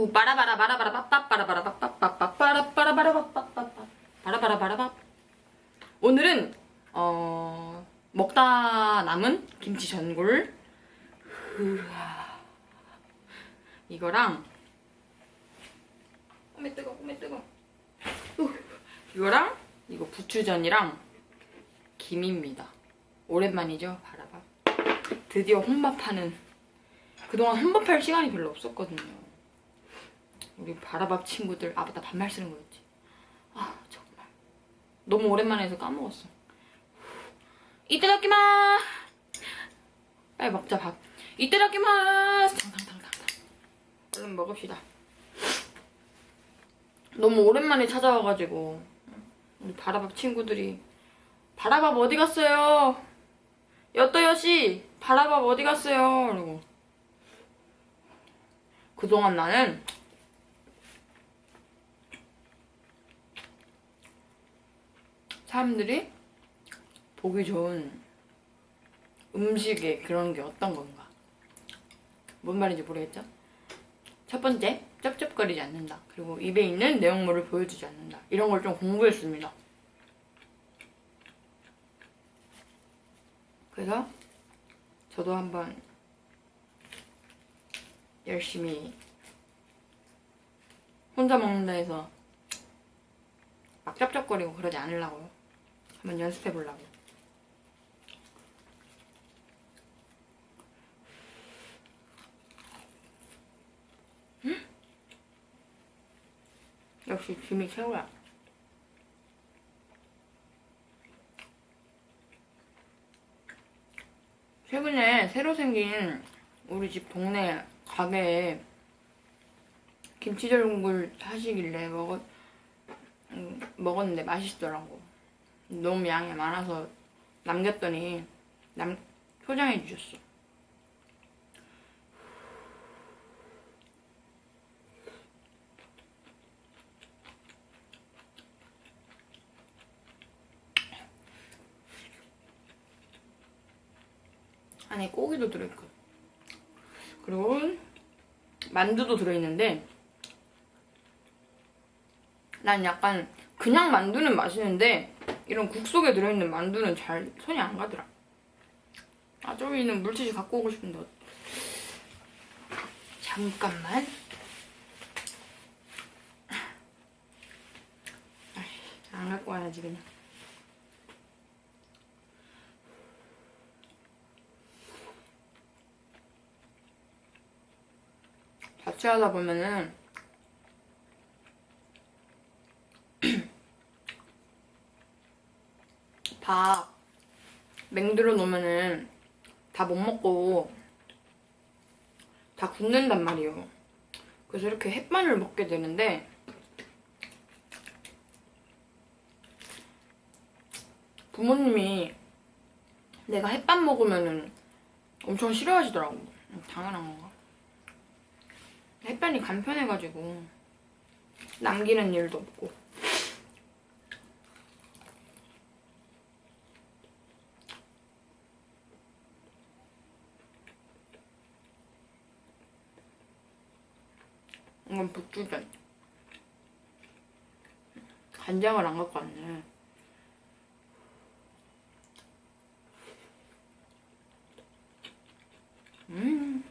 우 바라바라 바라바라 빠빠 바라바라 빠빠 빠빠 바라 바라바라 빠빠 빠빠 바라바라 바라바 오늘은 어 먹다 남은 김치 전골. 이거랑 오메 뜨거 오메 뜨거. 우. 이거랑 이거 부추전이랑 김입니다. 오랜만이죠? 바라밥 드디어 혼밥하는. 그동안 혼밥할 시간이 별로 없었거든요 우리 바라밥 친구들 아 맞다 반말 쓰는 거였지. 아 정말. 너무 오랜만에 해서 까먹었어. 이따다키마! 빨리 먹자 밥. 이따다키마! 탕탕탕탕탕 얼른 먹읍시다. 너무 오랜만에 찾아와가지고 우리 바라밥 친구들이 바라밥 어디 갔어요? 여떠여씨 바라밥 어디 갔어요? 그리고. 그동안 나는 사람들이 보기 좋은 음식의 그런 게 어떤 건가 뭔 말인지 모르겠죠? 첫 번째, 쩝쩝거리지 않는다. 그리고 입에 있는 내용물을 보여주지 않는다. 이런 걸 좀 공부했습니다. 그래서 저도 한번 열심히 혼자 먹는다 해서 막 쩝쩝거리고 그러지 않으려고요. 한번 연습해 보려고. 역시 김이 최고야. 최근에 새로 생긴 우리 집 동네 가게에 김치전골 하시길래 먹었, 음, 먹었는데 맛있더라고. 너무 양이 많아서 남겼더니 남, 포장해 주셨어. 안에 고기도 들어있고 그리고 만두도 들어있는데 난 약간 그냥 만두는 맛있는데 이런 국 속에 들어있는 만두는 잘 손이 안 가더라. 아 저기는 물티슈 갖고 오고 싶은데 어- 잠깐만. 안 갖고 와야지 그냥. 자취하다 보면은 밥 맹들어 놓으면은 다 못 먹고 다 굽는단 말이에요. 그래서 이렇게 햇반을 먹게 되는데 부모님이 내가 햇반 먹으면은 엄청 싫어하시더라고. 당연한 건가? 햇반이 간편해가지고 남기는 일도 없고 건 부추전 간장을 안 갖고 왔네 음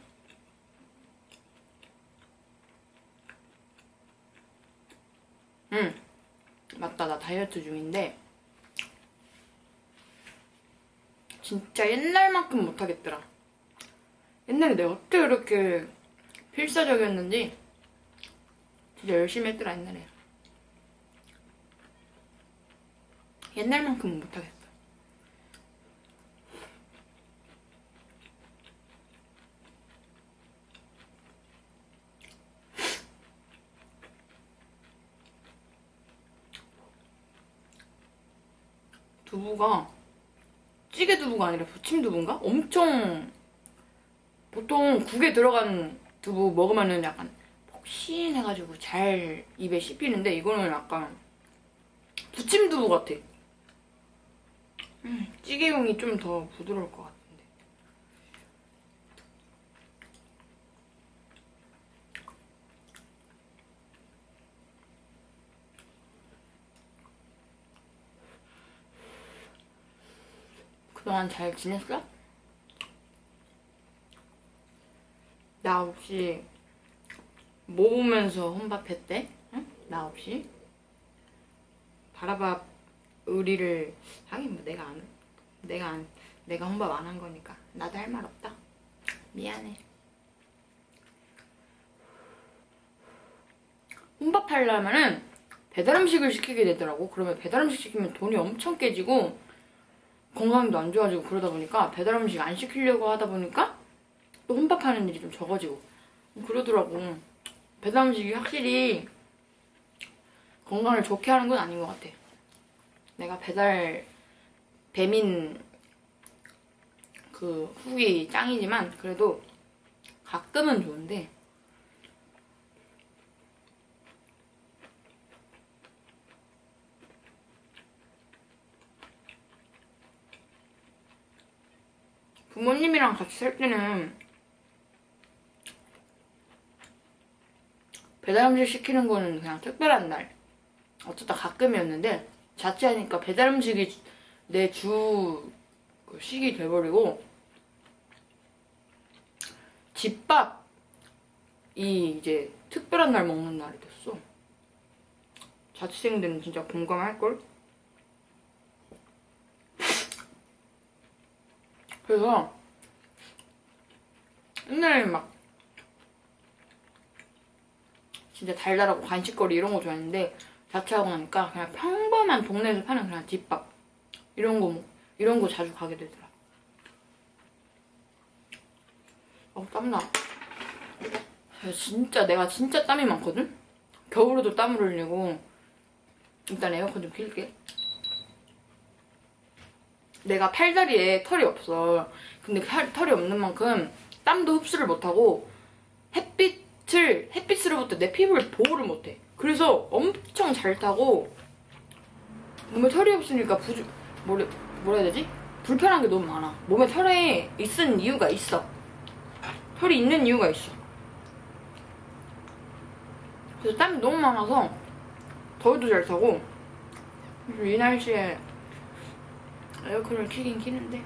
응. 맞다, 나 다이어트 중인데. 진짜 옛날만큼 못하겠더라. 옛날에 내가 어떻게 그렇게 필사적이었는지 열심히 했더라, 옛날에. 옛날만큼은 못하겠어. 두부가 찌개 두부가 아니라 부침 두부인가? 엄청 보통 국에 들어간 두부 먹으면 은 약간 폭신해가지고 잘 입에 씹히는데 이거는 약간 부침두부 같아. 음, 찌개용이 좀 더 부드러울 것 같은데. 그동안 잘 지냈어? 나 혹시 뭐 보면서 혼밥했대? 응? 나 없이? 바라밥 의리를 하긴 뭐 내가 안 내가 안 내가 혼밥 안 한 거니까 나도 할 말 없다 미안해 혼밥 하려면은 배달 음식을 시키게 되더라고 그러면 배달 음식 시키면 돈이 엄청 깨지고 건강도 안 좋아지고 그러다 보니까 배달 음식 안 시키려고 하다 보니까 또 혼밥하는 일이 좀 적어지고 그러더라고 배달 음식이 확실히 건강을 좋게 하는 건 아닌 것 같아. 내가 배달 배민 그 후기 짱이지만 그래도 가끔은 좋은데 부모님이랑 같이 살 때는 배달 음식 시키는 거는 그냥 특별한 날 어쩌다 가끔이었는데 자취하니까 배달 음식이 내 주 식이 돼버리고 집밥이 이제 특별한 날 먹는 날이 됐어. 자취생들은 진짜 공감할걸? 그래서 옛날에 막 진짜 달달하고 간식거리 이런 거 좋아했는데 자취하고 나니까 그냥 평범한 동네에서 파는 그냥 집밥 이런 거 먹, 이런 거 자주 가게 되더라. 어 땀나. 야, 진짜 내가 진짜 땀이 많거든. 겨울에도 땀을 흘리고 일단 에어컨 좀 킬게. 내가 팔다리에 털이 없어. 근데 팔- 털이 없는 만큼 땀도 흡수를 못하고 햇빛 을 햇빛으로부터 내 피부를 보호를 못해. 그래서 엄청 잘 타고 몸에 털이 없으니까 부주 뭐래 뭐라 해야 되지? 불편한 게 너무 많아. 몸에 털에 있은 이유가 있어. 털이 있는 이유가 있어. 그래서 땀이 너무 많아서 더위도 잘 타고 이 날씨에 에어컨을 키긴 키는데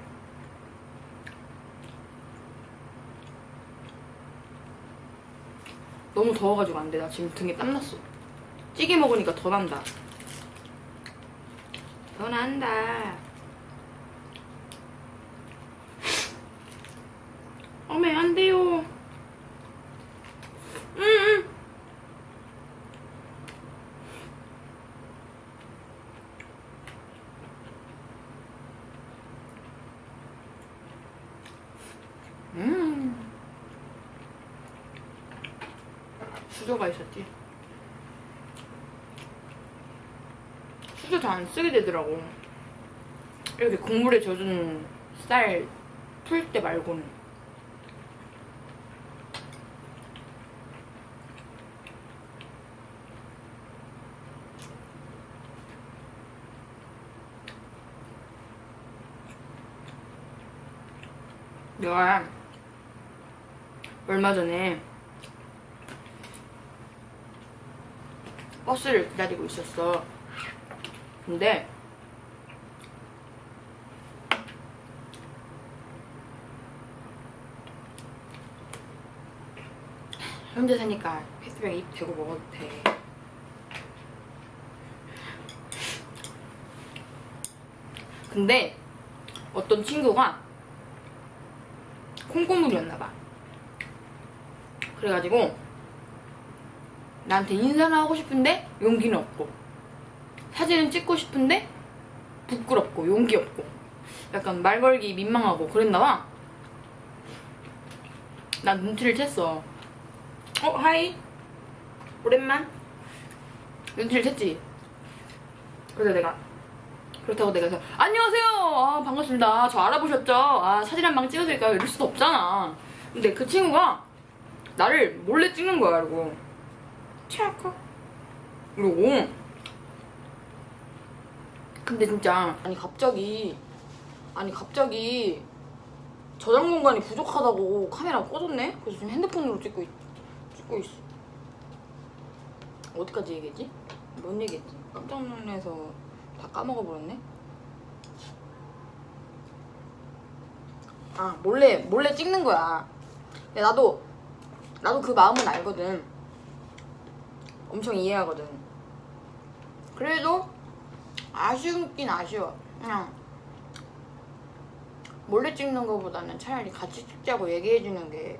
너무 더워가지고 안 돼. 나 지금 등에 땀 났어. 찌개 먹으니까 더 난다. 더 난다. 어메 안 돼요. 응, 응. 음. 수저가 있었지. 수저 잘 안 쓰게 되더라고. 이렇게 국물에 젖은 쌀 풀 때 말고는. 내가 얼마 전에 버스를 기다리고 있었어. 근데 혼자 사니까 페스백 입 대고 먹어도 돼. 근데 어떤 친구가 콩고물이었나봐. 그래가지고 나한테 인사는 하고 싶은데 용기는 없고. 사진은 찍고 싶은데 부끄럽고 용기 없고. 약간 말 걸기 민망하고 그랬나봐. 난 눈치를 챘어. 어 하이. 오랜만. 눈치를 챘지. 그래서 내가 그렇다고 내가 그래서 안녕하세요! 아, 반갑습니다. 저 알아보셨죠? 아 사진 한 방 찍어드릴까요? 이럴 수도 없잖아. 근데 그 친구가 나를 몰래 찍는 거야 그리고 치아카 그리고 근데 진짜 아니 갑자기 아니 갑자기 저장 공간이 부족하다고 카메라가 꺼졌네 그래서 지금 핸드폰으로 찍고 있, 찍고 있어 어디까지 얘기했지? 뭔 얘기했지? 깜짝 놀라서 다 까먹어버렸네. 아 몰래 몰래 찍는 거야. 나도 나도 그 마음은 알거든. 엄청 이해하거든. 그래도 아쉬운긴 아쉬워. 그냥 몰래 찍는 거보다는 차라리 같이 찍자고 얘기해 주는 게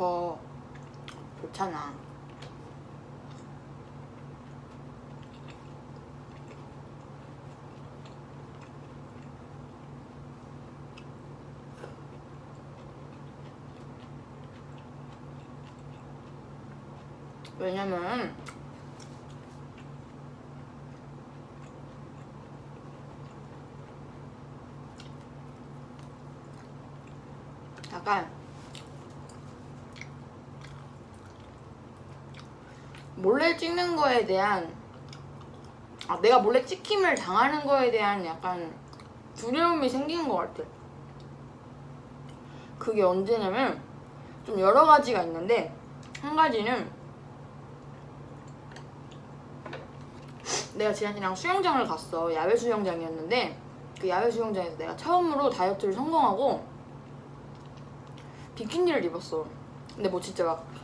더 좋잖아. 왜냐면 약간 몰래 찍는 거에 대한 아 내가 몰래 찍힘을 당하는 거에 대한 약간 두려움이 생기는 것 같아. 그게 언제냐면 좀 여러 가지가 있는데 한 가지는 내가 지한이랑 수영장을 갔어. 야외 수영장이었는데 그 야외 수영장에서 내가 처음으로 다이어트를 성공하고 비키니를 입었어. 근데 뭐 진짜 막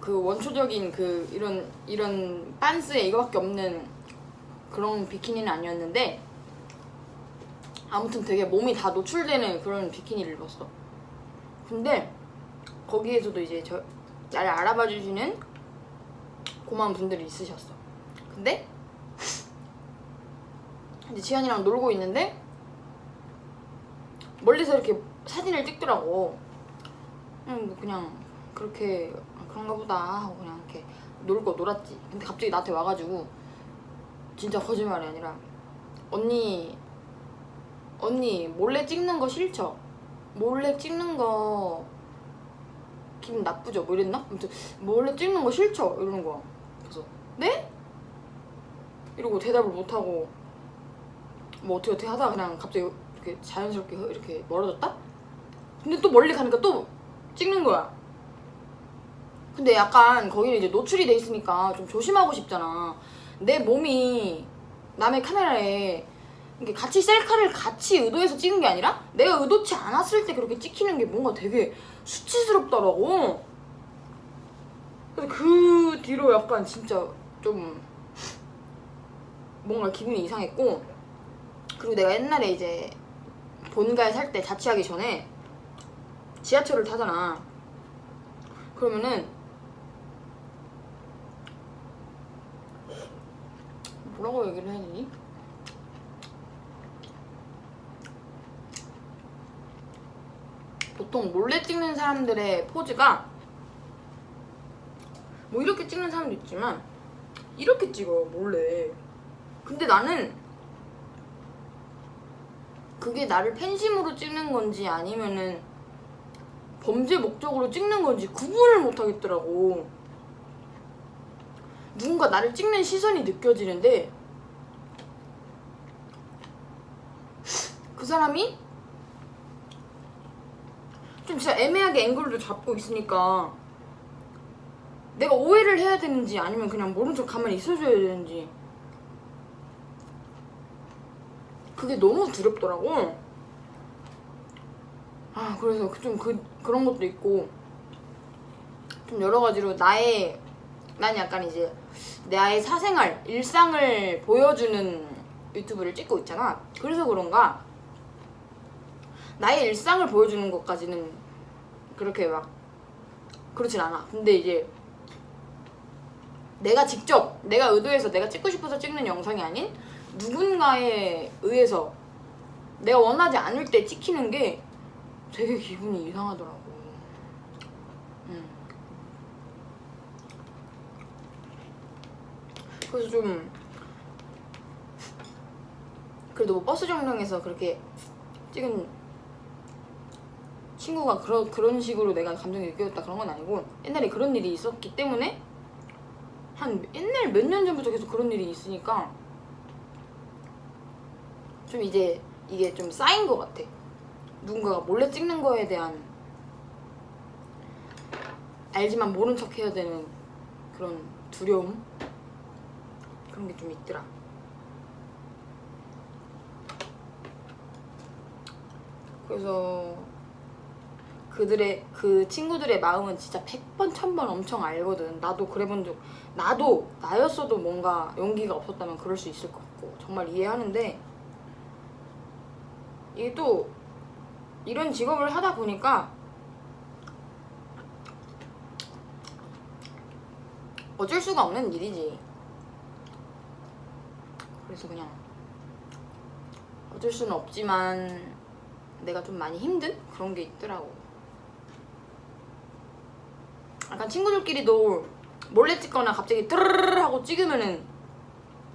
그 원초적인 그 이런 이런 빤스에 이거밖에 없는 그런 비키니는 아니었는데 아무튼 되게 몸이 다 노출되는 그런 비키니를 입었어. 근데 거기에서도 이제 저 나를 알아봐 주시는 고마운 분들이 있으셨어. 근데 이제 지현이랑 놀고 있는데 멀리서 이렇게 사진을 찍더라고. 음, 뭐 그냥 그렇게 아, 그런가 보다 하고 그냥 이렇게 놀고 놀았지. 근데 갑자기 나한테 와가지고 진짜 거짓말이 아니라 언니 언니 몰래 찍는 거 싫죠? 몰래 찍는 거 기분 나쁘죠? 뭐 이랬나? 아무튼 몰래 찍는 거 싫죠? 이러는 거야. 그래서 네? 이러고 대답을 못하고 뭐 어떻게 어떻게 하다가 그냥 갑자기 이렇게 자연스럽게 이렇게 멀어졌다? 근데 또 멀리 가니까 또 찍는 거야. 근데 약간 거기는 이제 노출이 돼 있으니까 좀 조심하고 싶잖아. 내 몸이 남의 카메라에 이게 같이 셀카를 같이 의도해서 찍은 게 아니라 내가 의도치 않았을 때 그렇게 찍히는 게 뭔가 되게 수치스럽더라고. 그래서 그 뒤로 약간 진짜 좀 뭔가 기분이 이상했고 그리고 내가 옛날에 이제 본가에 살 때 자취하기 전에 지하철을 타잖아. 그러면은 뭐라고 얘기를 해야 되니? 보통 몰래 찍는 사람들의 포즈가 뭐 이렇게 찍는 사람도 있지만 이렇게 찍어 몰래 근데 나는 그게 나를 팬심으로 찍는 건지 아니면은 범죄 목적으로 찍는 건지 구분을 못 하겠더라고. 누군가 나를 찍는 시선이 느껴지는데 그 사람이 좀 진짜 애매하게 앵글도 잡고 있으니까 내가 오해를 해야 되는지 아니면 그냥 모른 척 가만히 있어줘야 되는지 그게 너무 두렵더라고. 아 그래서 좀 그, 그런 것도 있고 좀 여러 가지로 나의 난 약간 이제 나의 사생활 일상을 보여주는 유튜브를 찍고 있잖아. 그래서 그런가? 나의 일상을 보여주는 것까지는 그렇게 막 그렇진 않아. 근데 이제 내가 직접 내가 의도해서 내가 찍고 싶어서 찍는 영상이 아닌 누군가에 의해서 내가 원하지 않을 때 찍히는 게 되게 기분이 이상하더라고. 음. 그래서 좀 그래도 뭐 버스 정류장에서 그렇게 찍은 친구가 그런 그런 식으로 내가 감정이 느껴졌다 그런 건 아니고 옛날에 그런 일이 있었기 때문에 한 옛날 몇 년 전부터 계속 그런 일이 있으니까 좀 이제 이게 좀 쌓인 것 같아. 누군가가 몰래 찍는 거에 대한 알지만 모른 척 해야 되는 그런 두려움 그런 게 좀 있더라. 그래서 그들의 그 친구들의 마음은 진짜 100번 1000번 엄청 알거든 나도 그래 본 적 나도 나였어도 뭔가 용기가 없었다면 그럴 수 있을 것 같고 정말 이해하는데 또 이런 직업을 하다 보니까 어쩔 수가 없는 일이지 그래서 그냥 어쩔 수는 없지만 내가 좀 많이 힘든 그런 게 있더라고. 약간 친구들끼리도 몰래 찍거나 갑자기 뜨르르 하고 찍으면은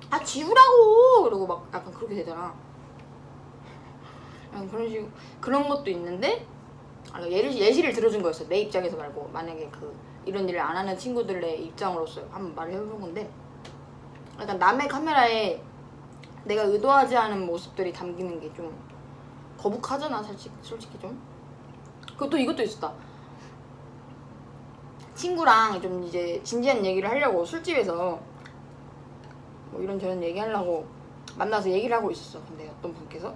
아 지우라고 그러고 막 약간 그렇게 되잖아. 약간 그런 식 그런 것도 있는데 아, 예를 예시를 들어준 거였어 내 입장에서 말고. 만약에 그 이런 일을 안 하는 친구들의 입장으로서 한번 말을 해본 건데 약간 남의 카메라에 내가 의도하지 않은 모습들이 담기는 게 좀 거북하잖아 솔직히, 솔직히 좀. 또 이것도 있었다. 친구랑 좀 이제 진지한 얘기를 하려고 술집에서 뭐 이런저런 얘기하려고 만나서 얘기를 하고 있었어. 근데 어떤 분께서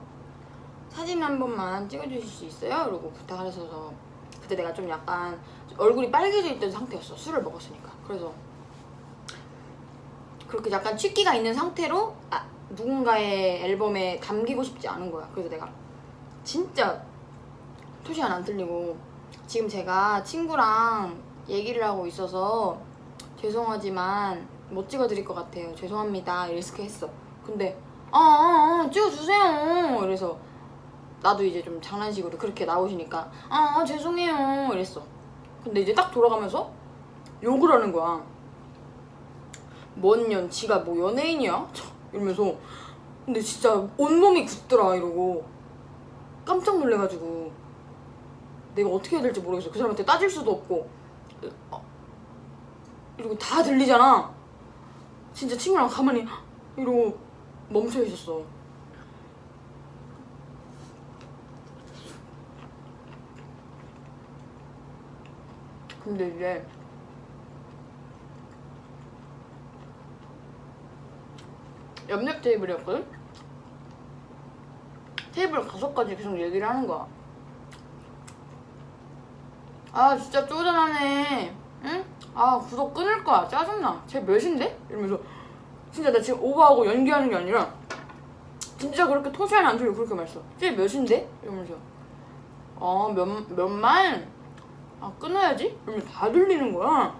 사진 한 번만 찍어주실 수 있어요? 이러고 부탁을 하셔서 그때 내가 좀 약간 얼굴이 빨개져 있던 상태였어 술을 먹었으니까 그래서 그렇게 약간 취기가 있는 상태로 아, 누군가의 앨범에 담기고 싶지 않은 거야. 그래서 내가 진짜 토시 안 틀리고 지금 제가 친구랑 얘기를 하고 있어서 죄송하지만 못 찍어드릴 것 같아요. 죄송합니다. 이렇게 했어. 근데 아, 아, 아 찍어주세요. 이래서 나도 이제 좀 장난식으로 그렇게 나오시니까 아, 아 죄송해요. 이랬어. 근데 이제 딱 돌아가면서 욕을 하는 거야. 뭔 년, 지가 뭐 연예인이야? 이러면서 근데 진짜 온몸이 굳더라 이러고 깜짝 놀래가지고 내가 어떻게 해야 될지 모르겠어 그 사람한테 따질 수도 없고 어, 이러고 다 들리잖아 진짜 친구랑 가만히 이러고 멈춰 있었어 근데 이제 옆옆 테이블이었거든? 테이블 가지 계속 얘기를 하는 거야. 아 진짜 쪼잔하네. 응? 아 구독 끊을 거야. 짜증나. 쟤 몇인데? 이러면서 진짜 나 지금 오버하고 연기하는 게 아니라 진짜 그렇게 토시안 안 들리고 그렇게 말했어. 쟤 몇인데? 이러면서 아몇 몇만? 아 끊어야지? 이러면 다 들리는 거야.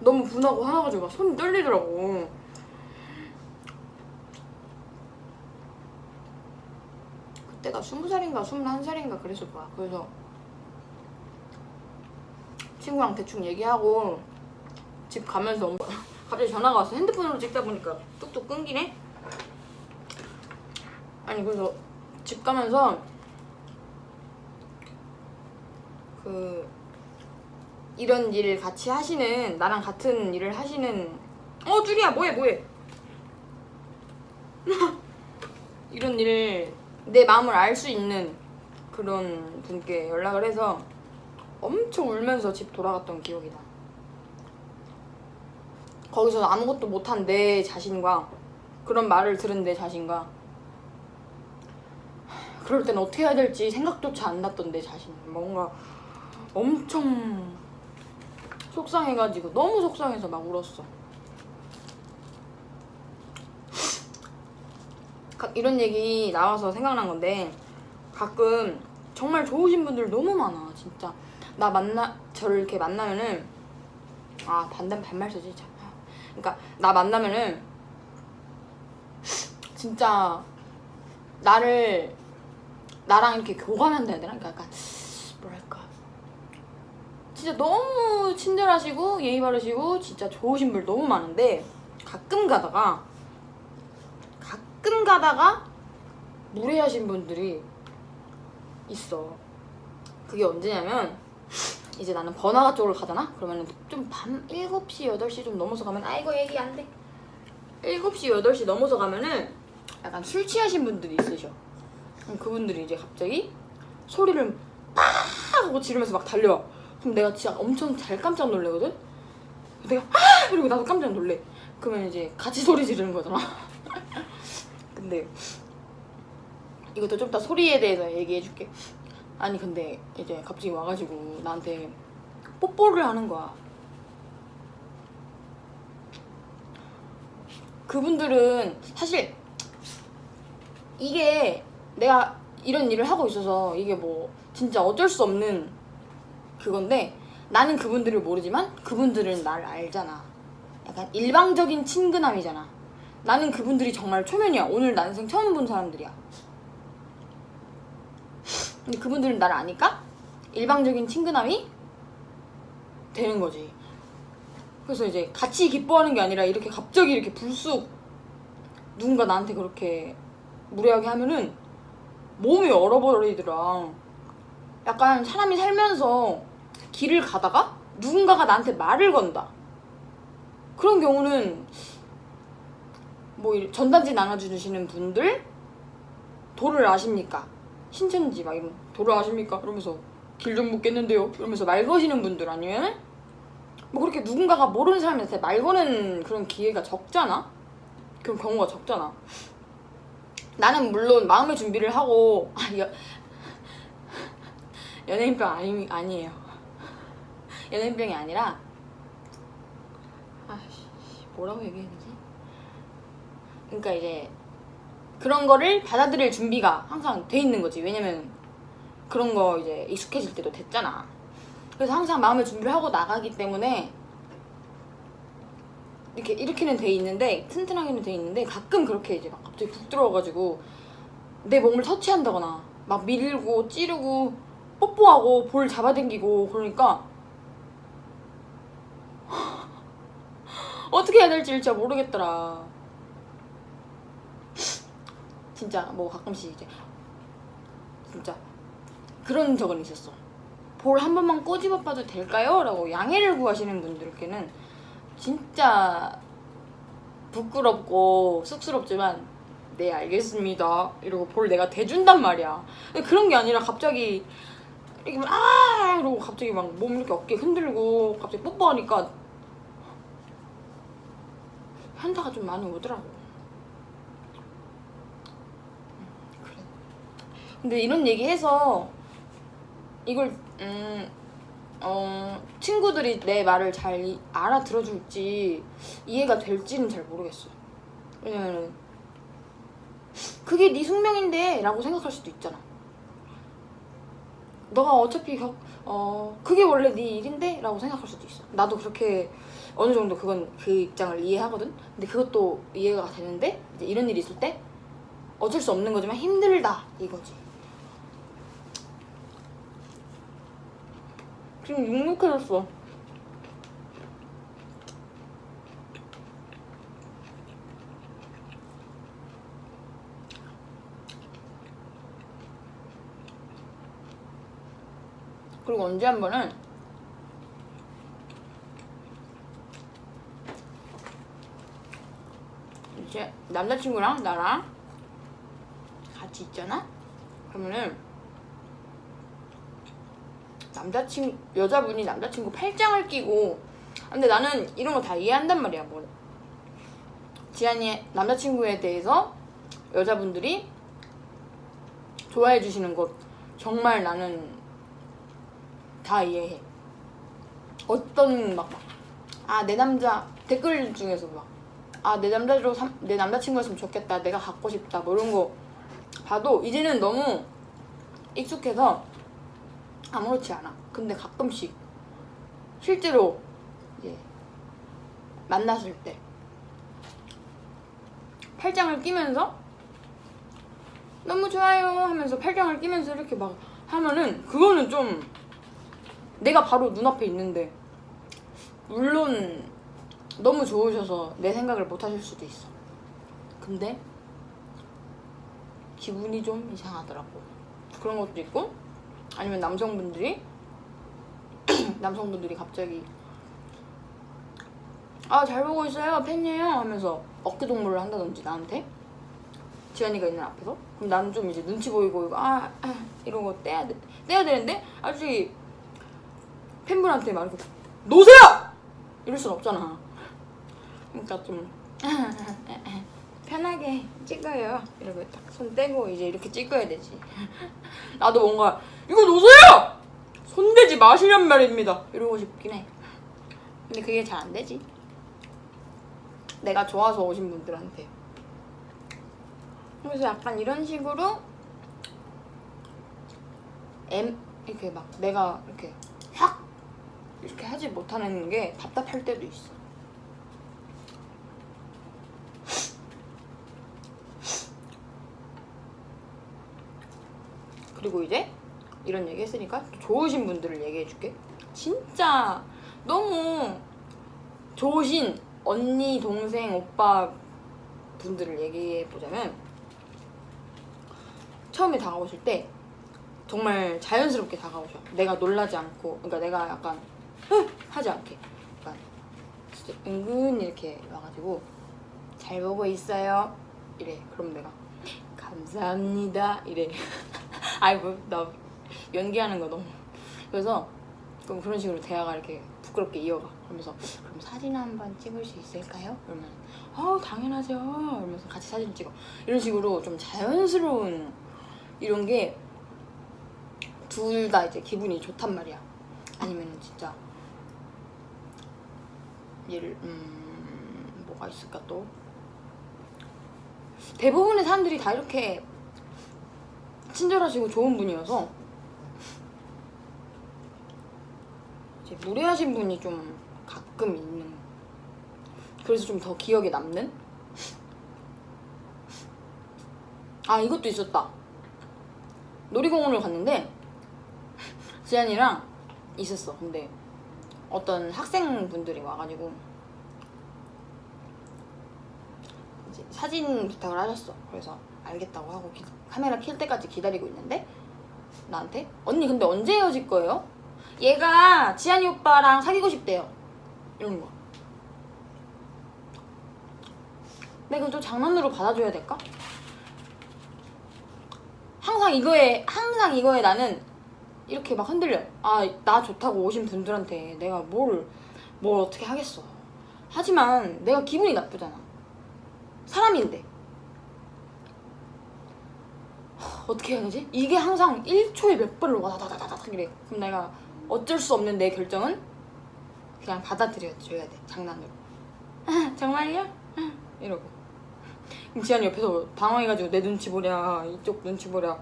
너무 분하고 화나가지고 막 손이 떨리더라고. 그때가 스무 살인가 스물한 살인가 그랬을 거야. 그래서 친구랑 대충 얘기하고 집 가면서 갑자기 전화가 왔어. 핸드폰으로 찍다 보니까 뚝뚝 끊기네. 아니 그래서 집 가면서 그 이런 일을 같이 하시는 나랑 같은 일을 하시는 어 쭈리야 뭐해 뭐해? 이런 일을 내 마음을 알 수 있는 그런 분께 연락을 해서 엄청 울면서 집 돌아갔던 기억이다 거기서 아무것도 못한 내 자신과 그런 말을 들은 내 자신과 그럴 땐 어떻게 해야 될지 생각조차 안 났던 내 자신. 뭔가 엄청 속상해가지고 너무 속상해서 막 울었어. 가- 이런 얘기 나와서 생각난 건데 가끔 정말 좋으신 분들 너무 많아 진짜 나 만나 저를 이렇게 만나면은 아 반대 반말 쓰지 참. 그러니까 나 만나면은 진짜 나를 나랑 이렇게 교감한다 해야 되나? 그러니까 약간 진짜 너무 친절하시고 예의 바르시고 진짜 좋으신 분 너무 많은데 가끔 가다가 가끔 가다가 무례하신 분들이 있어. 그게 언제냐면 이제 나는 번화가 쪽으로 가잖아? 그러면 좀 밤 7시, 8시 좀 넘어서 가면 아이고 얘기 안 돼. 7시, 8시 넘어서 가면은 약간 술 취하신 분들이 있으셔. 그분들이 이제 갑자기 소리를 팍 하고 지르면서 막 달려와. 그럼 내가 진짜 엄청 잘 깜짝 놀래거든? 내가 아! 이러고 나도 깜짝 놀래. 그러면 이제 같이 소리 지르는 거잖아. 근데 이것도 좀더 소리에 대해서 얘기해 줄게. 아니 근데 이제 갑자기 와가지고 나한테 뽀뽀를 하는 거야. 그분들은 사실 이게 내가 이런 일을 하고 있어서 이게 뭐 진짜 어쩔 수 없는 그건데 나는 그분들을 모르지만 그분들은 나를 알잖아. 약간 일방적인 친근함이잖아. 나는 그분들이 정말 초면이야. 오늘 난생 처음 본 사람들이야. 근데 그분들은 나를 아니까 일방적인 친근함이 되는 거지. 그래서 이제 같이 기뻐하는 게 아니라 이렇게 갑자기 이렇게 불쑥 누군가 나한테 그렇게 무례하게 하면은 몸이 얼어버리더라. 약간 사람이 살면서 길을 가다가 누군가가 나한테 말을 건다. 그런 경우는 뭐 이- 전단지 나눠주시는 분들 도를 아십니까? 신천지 막 이런 도를 아십니까? 이러면서 길 좀 묻겠는데요. 이러면서 말 거시는 분들 아니면 뭐 그렇게 누군가가 모르는 사람한테 말 거는 그런 기회가 적잖아. 그런 경우가 적잖아. 나는 물론 마음의 준비를 하고 아, 여, 연예인병 아니, 아니에요. 연예인병이 아니라 아씨 뭐라고 얘기해야 되지? 그러니까 이제 그런 거를 받아들일 준비가 항상 돼 있는 거지. 왜냐면 그런 거 이제 익숙해질 때도 됐잖아. 그래서 항상 마음의 준비를 하고 나가기 때문에 이렇게 이렇게는 돼 있는데 튼튼하게는 돼 있는데 가끔 그렇게 이제 막 갑자기 푹 들어와가지고 내 몸을 터치한다거나 막 밀고 찌르고 뽀뽀하고 볼 잡아당기고 그러니까 어떻게 해야 될지 진짜 모르겠더라. 진짜 뭐 가끔씩 이제 진짜 그런 적은 있었어. 볼 한 번만 꼬집어 봐도 될까요? 라고 양해를 구하시는 분들께는 진짜 부끄럽고 쑥스럽지만 네 알겠습니다 이러고 볼 내가 대준단 말이야 그런 게 아니라 갑자기 이렇게 막, 아 이러고 갑자기 막 몸 이렇게 어깨 흔들고 갑자기 뽀뽀하니까 현타가 좀 많이 오더라고 근데 이런 얘기해서 이걸 음, 어, 친구들이 내 말을 잘 이- 알아들어줄지 이해가 될지는 잘 모르겠어. 왜냐면은 그게 네 숙명인데 라고 생각할 수도 있잖아. 너가 어차피 겪, 어, 그게 원래 네 일인데? 라고 생각할 수도 있어. 나도 그렇게 어느 정도 그건 그 입장을 이해하거든? 근데 그것도 이해가 되는데 이제 이런 일이 있을 때 어쩔 수 없는 거지만 힘들다 이거지. 지금 눅눅해졌어. 그리고 언제 한 번은 이제 남자친구랑 나랑 같이 있잖아? 그러면은 남자친 여자분이 남자친구 팔짱을 끼고 근데 나는 이런 거 다 이해한단 말이야 뭐 지안이 남자친구에 대해서 여자분들이 좋아해 주시는 것 정말 나는 다 이해해 어떤 막 아 내 남자 댓글 중에서 막 아 내 남자로 삼- 내 남자친구였으면 좋겠다 내가 갖고 싶다 뭐 이런 거 봐도 이제는 너무 익숙해서 아무렇지 않아. 근데 가끔씩 실제로 이제 만났을 때 팔짱을 끼면서 너무 좋아요 하면서 팔짱을 끼면서 이렇게 막 하면은 그거는 좀 내가 바로 눈앞에 있는데 물론 너무 좋으셔서 내 생각을 못 하실 수도 있어. 근데 기분이 좀 이상하더라고. 그런 것도 있고 아니면 남성분들이 남성분들이 갑자기 아 잘 보고 있어요. 팬이에요. 하면서 어깨 동무를 한다든지 나한테. 지안이가 있는 앞에서. 그럼 나는 좀 이제 눈치 보이고 이거 아, 아 이런 거 떼야 돼 떼야 되는데? 아직 팬분한테 막 이렇게 놓으세요! 이럴 순 없잖아 그러니까 좀 편하게 찍어요. 이러고 딱 손 떼고 이제 이렇게 찍어야 되지. 나도 뭔가 이거 놓으세요! 손대지 마시란 말입니다. 이러고 싶긴 해. 근데 그게 잘 안 되지. 내가 좋아서 오신 분들한테. 그래서 약간 이런 식으로 M 이렇게 막 내가 이렇게 확 이렇게 하지 못하는 게 답답할 때도 있어. 그리고 이제 이런 얘기 했으니까 또 좋으신 분들을 얘기해 줄게. 진짜 너무 좋으신 언니, 동생, 오빠 분들을 얘기해 보자면 처음에 다가오실 때 정말 자연스럽게 다가오셔. 내가 놀라지 않고, 그러니까 내가 약간 흥! 하지 않게, 약간 진짜 은근히 이렇게 와가지고 잘 보고 있어요. 이래. 그럼 내가 감사합니다. 이래. 아이 뭐나 연기하는 거 너무. 그래서 그럼 그런 식으로 대화가 이렇게 부끄럽게 이어가. 그러면서 그럼 사진 한 번 찍을 수 있을까요? 그러면 어 당연하죠. 이러면서 같이 사진 찍어. 이런 식으로 좀 자연스러운 이런 게 둘 다 이제 기분이 좋단 말이야. 아니면 진짜 예를 음 뭐가 있을까 또 대부분의 사람들이 다 이렇게 친절하시고 좋은 분이어서. 이제 무례하신 분이 좀 가끔 있는 그래서 좀 더 기억에 남는? 아 이것도 있었다. 놀이공원을 갔는데 지안이랑 있었어. 근데 어떤 학생분들이 와가지고 사진 부탁을 하셨어. 그래서 알겠다고 하고 기- 카메라 킬 때까지 기다리고 있는데? 나한테? 언니 근데 언제 헤어질 거예요? 얘가 지한이 오빠랑 사귀고 싶대요. 이런 거 내가 좀 장난으로 받아줘야 될까? 항상 이거에 항상 이거에 나는 이렇게 막 흔들려. 아 나 좋다고 오신 분들한테 내가 뭘 뭘 어떻게 하겠어. 하지만 내가 기분이 나쁘잖아. 사람인데 어떻게 해야 되지? 이게 항상 1초에 몇 번을 와다다다다닥 이래. 그럼 내가 어쩔 수 없는 내 결정은 그냥 받아들여줘야 돼. 장난으로. 아, 정말요? 아, 이러고. 그럼 지한이 옆에서 당황해가지고 내 눈치 보랴, 이쪽 눈치 보랴.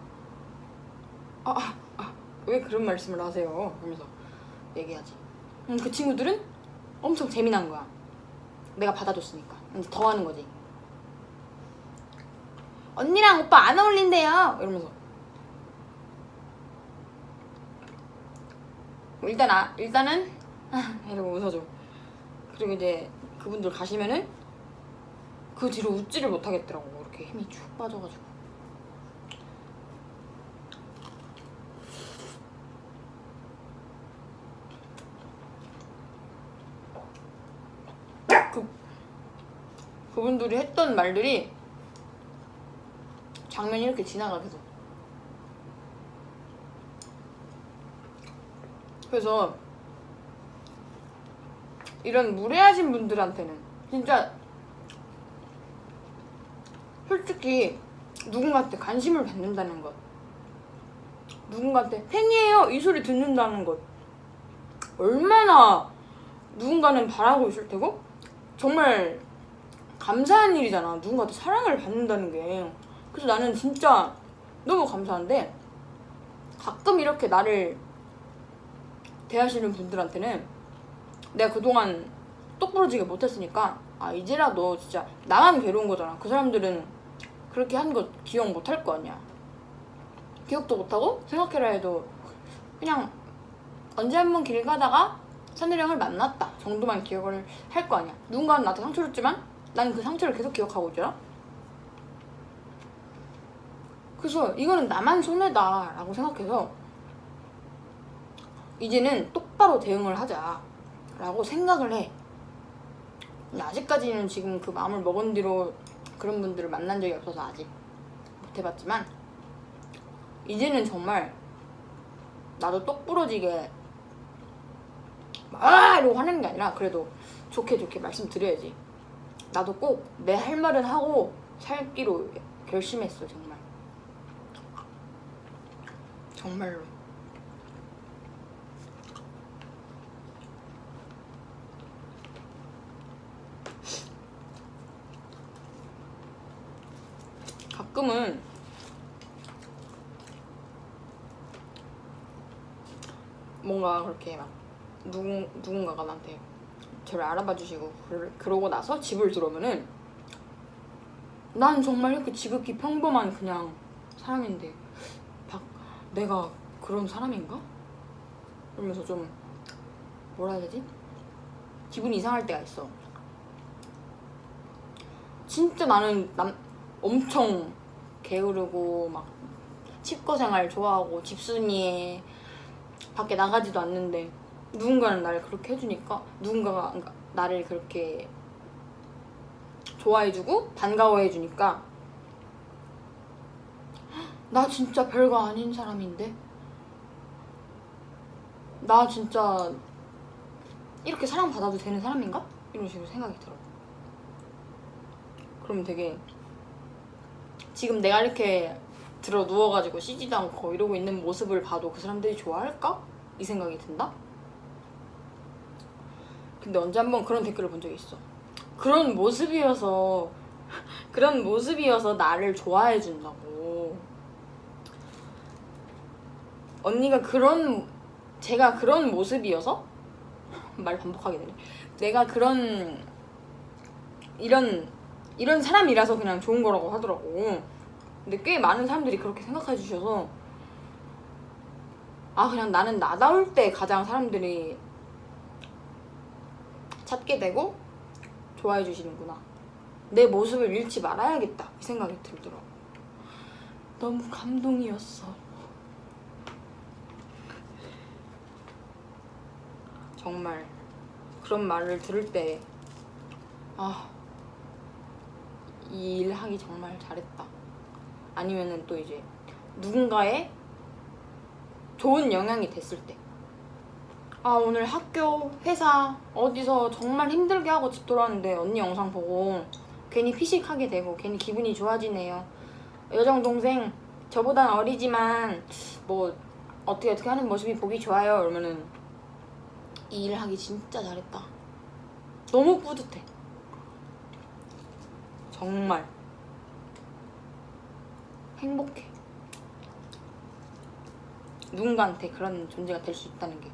아, 아, 아, 왜 그런 말씀을 하세요? 하면서 얘기하지. 음, 그 친구들은 엄청 재미난 거야. 내가 받아줬으니까. 이제 더 하는 거지. 언니랑 오빠 안 어울린대요. 이러면서. 일단 아 일단은 아, 이러고 웃어줘. 그리고 이제 그분들 가시면은 그 뒤로 웃지를 못하겠더라고. 이렇게 힘이 쭉 빠져가지고. 그 그분들이 했던 말들이 장면이 이렇게 지나가 계속. 그래서 이런 무례하신 분들한테는 진짜 솔직히 누군가한테 관심을 받는다는 것 누군가한테 팬이에요 이 소리 듣는다는 것 얼마나 누군가는 바라고 있을 테고 정말 감사한 일이잖아 누군가한테 사랑을 받는다는 게 그래서 나는 진짜 너무 감사한데 가끔 이렇게 나를 대하시는 분들한테는 내가 그동안 똑부러 지게 못했으니까 아 이제라도 진짜 나만 괴로운 거잖아. 그 사람들은 그렇게 한 거 기억 못 할 거 아니야. 기억도 못하고 생각해라 해도 그냥 언제 한번 길 가다가 산드령을 만났다 정도만 기억을 할 거 아니야. 누군가는 나한테 상처를 줬지만 나는 그 상처를 계속 기억하고 있잖아 그래서 이거는 나만 손해다 라고 생각해서 이제는 똑바로 대응을 하자 라고 생각을 해. 아직까지는 지금 그 마음을 먹은 뒤로 그런 분들을 만난 적이 없어서 아직 못 해봤지만 이제는 정말 나도 똑부러지게 막 이러고 화내는 게 아니라 그래도 좋게 좋게 말씀드려야지. 나도 꼭 내 할 말은 하고 살기로 결심했어 정말 정말로. 가끔은 뭔가 그렇게 막 누군, 누군가가 나한테 저를 알아봐 주시고 그러, 그러고 나서 집을 들어오면은 난 정말 이렇게 지극히 평범한 그냥 사람인데 박, 내가 그런 사람인가? 그러면서 좀 뭐라 해야 되지? 기분이 이상할 때가 있어 진짜 나는 남, 엄청 게으르고 막 치과 생활 좋아하고 집순이에 밖에 나가지도 않는데 누군가는 나를 그렇게 해주니까 누군가가 나를 그렇게 좋아해주고 반가워해주니까 나 진짜 별거 아닌 사람인데 나 진짜 이렇게 사랑받아도 되는 사람인가? 이런 식으로 생각이 들어 그러면 되게 지금 내가 이렇게 들어 누워가지고 쉬지도 않고 이러고 있는 모습을 봐도 그 사람들이 좋아할까? 이 생각이 든다? 근데 언제 한번 그런 댓글을 본 적이 있어 그런 모습이어서 그런 모습이어서 나를 좋아해 준다고 언니가 그런 제가 그런 모습이어서? 말 반복하게 되네. 내가 그런 이런 이런 사람이라서 그냥 좋은 거라고 하더라고. 근데 꽤 많은 사람들이 그렇게 생각해 주셔서 아 그냥 나는 나다울 때 가장 사람들이 찾게 되고 좋아해 주시는구나. 내 모습을 잃지 말아야겠다. 이 생각이 들더라고. 너무 감동이었어 정말 그런 말을 들을 때 아, 이 일 하기 정말 잘했다. 아니면은 또 이제 누군가의 좋은 영향이 됐을 때. 아, 오늘 학교, 회사, 어디서 정말 힘들게 하고 집 돌아왔는데 언니 영상 보고 괜히 피식하게 되고 괜히 기분이 좋아지네요. 여정 동생, 저보단 어리지만 뭐 어떻게 어떻게 하는 모습이 보기 좋아요. 그러면은 이일 하기 진짜 잘했다. 너무 뿌듯해. 정말 행복해. 누군가한테 그런 존재가 될 수 있다는 게.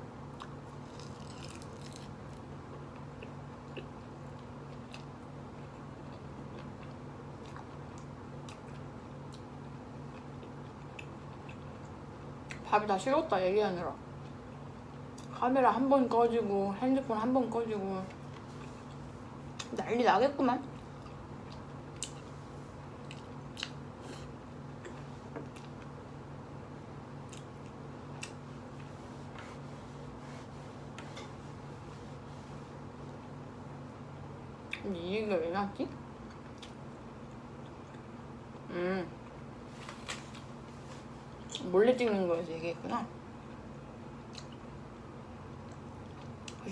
밥이 다 식었다 얘기하느라 카메라 한 번 꺼지고 핸드폰 한 번 꺼지고. 난리 나겠구만. 근데 이 얘기가 왜 나왔지? 음. 몰래 찍는 거에서 얘기했구나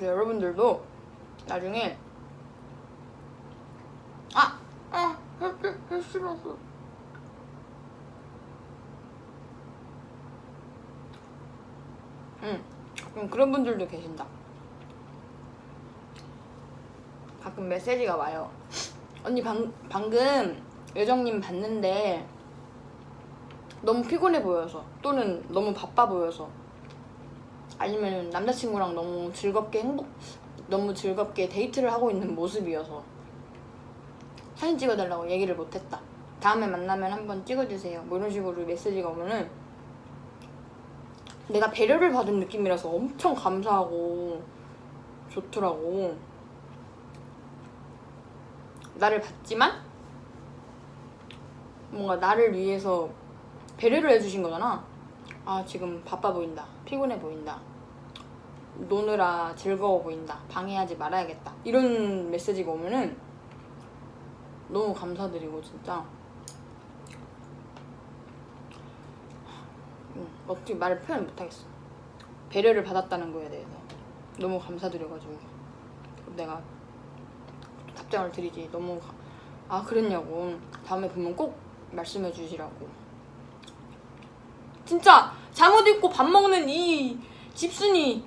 그래서 여러분들도 나중에 아! 아! 해 싫었어 응 가끔 그런 분들도 계신다 가끔 메시지가 와요 언니 방, 방금 여정님 봤는데 너무 피곤해 보여서 또는 너무 바빠 보여서 아니면 남자친구랑 너무 즐겁게 행복 너무 즐겁게 데이트를 하고 있는 모습이어서 사진 찍어달라고 얘기를 못했다. 다음에 만나면 한번 찍어주세요. 뭐 이런 식으로 메시지가 오면은 내가 배려를 받은 느낌이라서 엄청 감사하고 좋더라고. 나를 받지만 뭔가 나를 위해서 배려를 해주신 거잖아. 아 지금 바빠 보인다. 피곤해 보인다 노느라 즐거워 보인다. 방해하지 말아야겠다. 이런 메시지가 오면은 너무 감사드리고 진짜. 음, 어떻게 말을 표현 못하겠어. 배려를 받았다는 거에 대해서 너무 감사드려가지고 내가 답장을 드리지 너무 가- 아 그랬냐고. 다음에 보면 꼭 말씀해 주시라고. 진짜 잠옷 입고 밥 먹는 이 집순이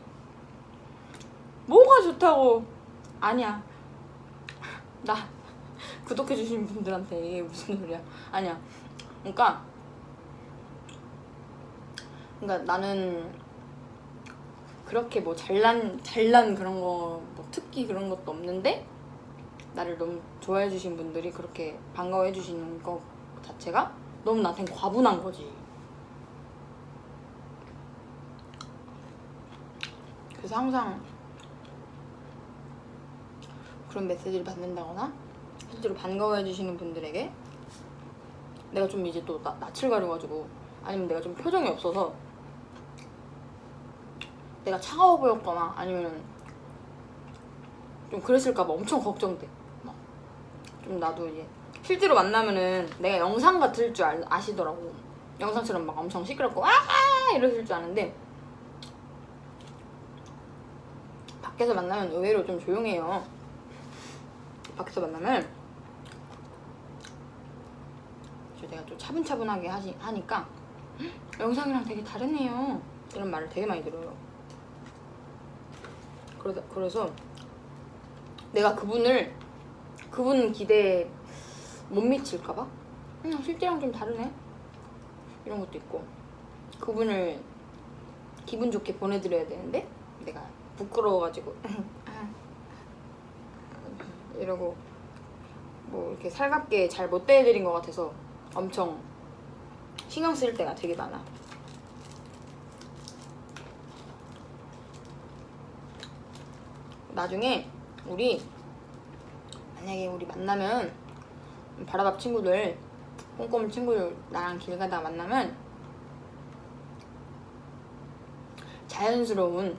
뭐가 좋다고? 아니야. 나 구독해 주신 분들한테 이게 무슨 소리야? 아니야. 그러니까 그러니까 나는 그렇게 뭐 잘난 잘난 그런 거 뭐 특기 그런 것도 없는데 나를 너무 좋아해 주신 분들이 그렇게 반가워해 주시는 것 자체가 너무 나한테 과분한 거지. 그래서 항상 그런 메시지를 받는다거나 실제로 반가워해 주시는 분들에게 내가 좀 이제 또 나, 낯을 가려가지고 아니면 내가 좀 표정이 없어서 내가 차가워 보였거나 아니면 좀 그랬을까봐 엄청 걱정돼. 막. 좀 나도 이제 실제로 만나면은 내가 영상 같을 줄 알- 아시더라고. 영상처럼 막 엄청 시끄럽고 와 이러실 줄 아는데 밖에서 만나면 의외로 좀 조용해요. 밖에서 만나면 저 내가 좀 차분차분하게 하시, 하니까 "헉, 영상이랑 되게 다르네요. 이런 말을 되게 많이 들어요. 그래서, 그래서 내가 그분을 그분 기대에 못 미칠까봐 음, 실제랑 좀 다르네 이런 것도 있고 그분을 기분 좋게 보내드려야 되는데 내가 부끄러워가지고 이러고 뭐 이렇게 살갑게 잘 못 대해드린 것 같아서 엄청 신경 쓸 때가 되게 많아. 나중에 우리 만약에 우리 만나면 바라밥 친구들 꼼꼼 친구들 나랑 길 가다가 만나면 자연스러운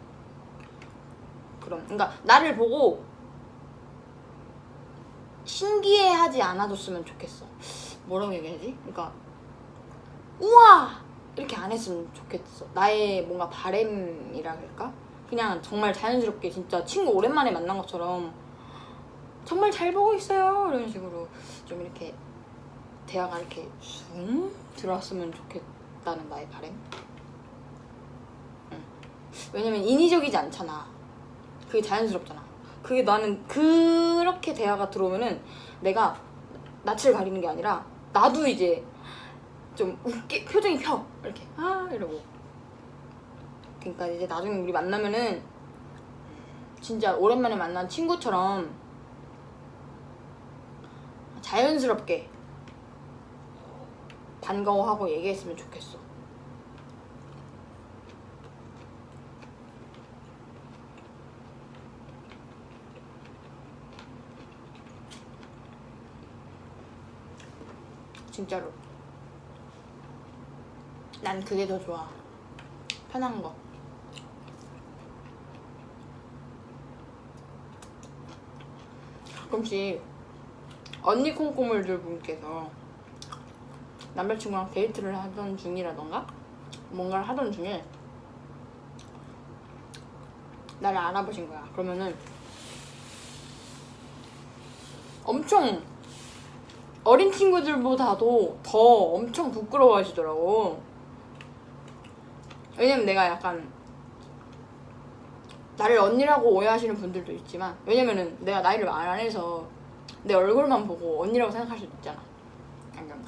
그런 그러니까 나를 보고 신기해하지 않아줬으면 좋겠어. 뭐라고 얘기하지? 그러니까 우와! 이렇게 안 했으면 좋겠어. 나의 뭔가 바램이라 할까? 그냥 정말 자연스럽게 진짜 친구 오랜만에 만난 것처럼 정말 잘 보고 있어요. 이런 식으로 좀 이렇게 대화가 이렇게 숭 들어왔으면 좋겠다는 나의 바램. 응. 왜냐면 인위적이지 않잖아. 그게 자연스럽잖아 그게 나는 그렇게 대화가 들어오면은 내가 낯을 가리는 게 아니라 나도 이제 좀 웃게 표정이 펴. 이렇게. 아 이러고. 그러니까 이제 나중에 우리 만나면은 진짜 오랜만에 만난 친구처럼 자연스럽게 반가워하고 얘기했으면 좋겠어. 진짜로. 난 그게 더 좋아. 편한 거. 가끔씩 언니 콩고물들 분께서 남자친구랑 데이트를 하던 중이라던가 뭔가를 하던 중에 나를 알아보신 거야. 그러면은 엄청 어린 친구들보다도 더 엄청 부끄러워하시더라고. 왜냐면 내가 약간 나를 언니라고 오해하시는 분들도 있지만 왜냐면은 내가 나이를 말 안 해서 내 얼굴만 보고 언니라고 생각할 수도 있잖아. 약간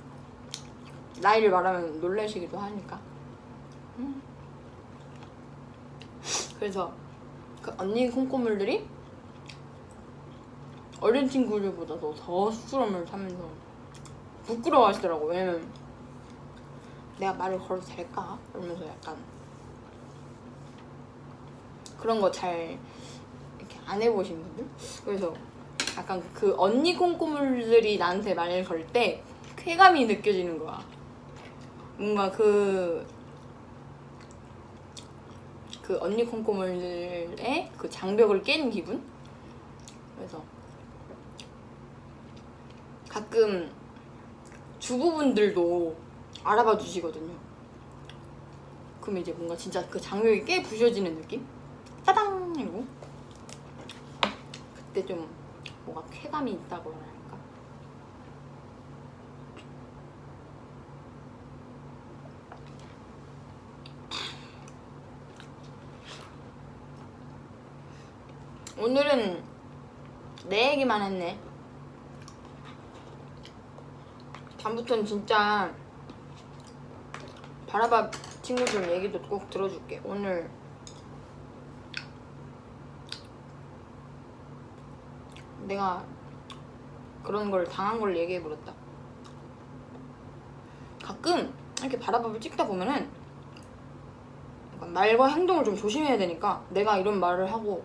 나이를 말하면 놀라시기도 하니까. 음. 그래서 그 언니 콩고물들이 어린 친구들보다도 더 쑥스러움을 타면서 부끄러워하시더라고. 왜냐면 내가 말을 걸어도 될까? 이러면서 약간 그런 거 잘 이렇게 안 해보신 분들? 그래서 약간 그 언니 콩고물들이 나한테 말을 걸 때 쾌감이 느껴지는 거야. 뭔가 그, 그 언니 콩고물들의 그 장벽을 깬 기분? 그래서 가끔 주부분들도 알아봐 주시거든요 그럼 이제 뭔가 진짜 그 장벽이 꽤 부셔지는 느낌? 짜당! 이러고 그때 좀 뭔가 쾌감이 있다고 할까? 오늘은 내 얘기만 했네 다음부터는 진짜 바라밥 친구들 얘기도 꼭 들어줄게. 오늘 내가 그런 걸 당한 걸 얘기해 버렸다. 가끔 이렇게 바라밥을 찍다 보면은 말과 행동을 좀 조심해야 되니까 내가 이런 말을 하고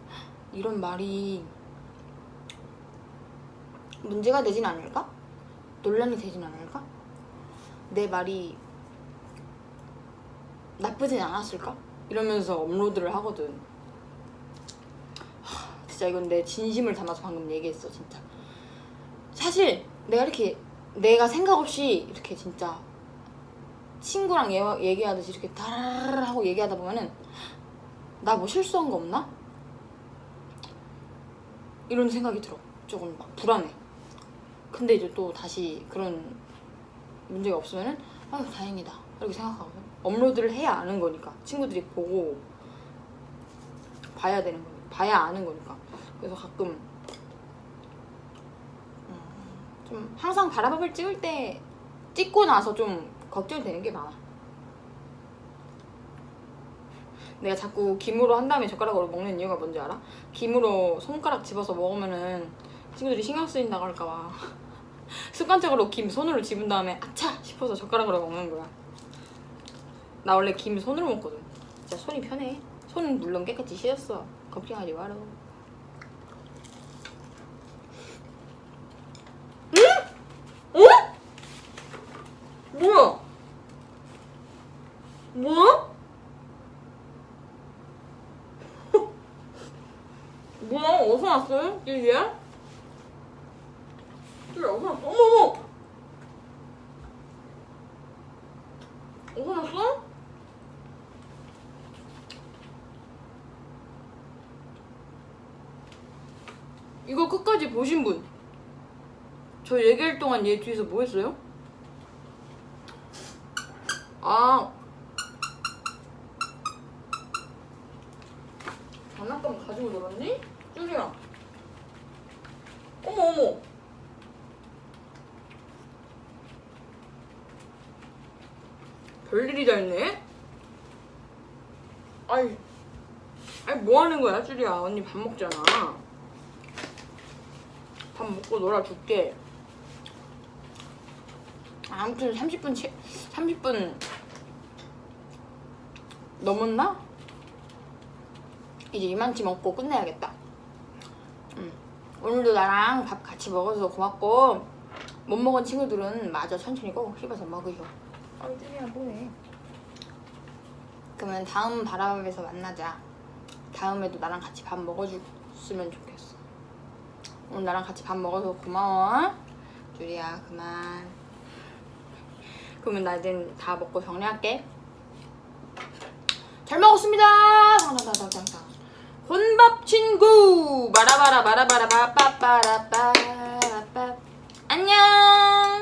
이런 말이 문제가 되진 않을까? 논란이 되진 않을까? 내 말이 나쁘진 않았을까? 이러면서 업로드를 하거든. 하, 진짜 이건 내 진심을 담아서 방금 얘기했어, 진짜. 사실 내가 이렇게 내가 생각 없이 이렇게 진짜 친구랑 얘- 얘기하듯이 이렇게 다라라라 하고 얘기하다 보면은 나 뭐 실수한 거 없나? 이런 생각이 들어. 조금 막 불안해. 근데 이제 또 다시 그런 문제가 없으면은 아유 다행이다 이렇게 생각하거든. 업로드를 해야 아는 거니까 친구들이 보고 봐야 되는 거니까 봐야 아는 거니까. 그래서 가끔 음, 좀 항상 바라밥을 찍을 때 찍고 나서 좀 걱정되는 게 많아. 내가 자꾸 김으로 한 다음에 젓가락으로 먹는 이유가 뭔지 알아? 김으로 손가락 집어서 먹으면은 친구들이 신경 쓰인다고 할까봐 습관적으로 김 손으로 집은 다음에 아차 싶어서 젓가락으로 먹는 거야. 나 원래 김 손으로 먹거든. 진짜 손이 편해. 손은 물론 깨끗이 씻었어. 걱정하지 마라. 응? 어? 뭐야? 뭐야? 뭐야? 어디서 났어요? 얘? 줄 어디서 났어? 어머머! 어디서 났어? 이거 끝까지 보신 분. 저 얘기할 동안 얘 뒤에서 뭐 했어요? 아. 장난감 가지고 놀았니? 쭈리야. 어머, 어머. 별일이 다 있네? 아이, 아이, 뭐 하는 거야, 쭈리야. 언니 밥 먹잖아. 밥 먹고 놀아줄게. 아무튼 30분, 채, 30분 넘었나? 이제 이만치 먹고 끝내야겠다. 음. 오늘도 나랑 밥 같이 먹어서 고맙고 못 먹은 친구들은 마저 천천히 꼭 씹어서 먹으셔. 아이 쭈리야 뭐해? 그러면 다음 바라밥에서 만나자. 다음에도 나랑 같이 밥 먹어줬으면 좋겠어. 오늘 나랑 같이 밥 먹어서 고마워. 쭈리야 그만. 그러면 나 이제 다 먹고 정리할게. 잘 먹었습니다. 당당당당당. 혼밥 친구. 바라바라 바라바라 바빠빠라빠빠. 안녕.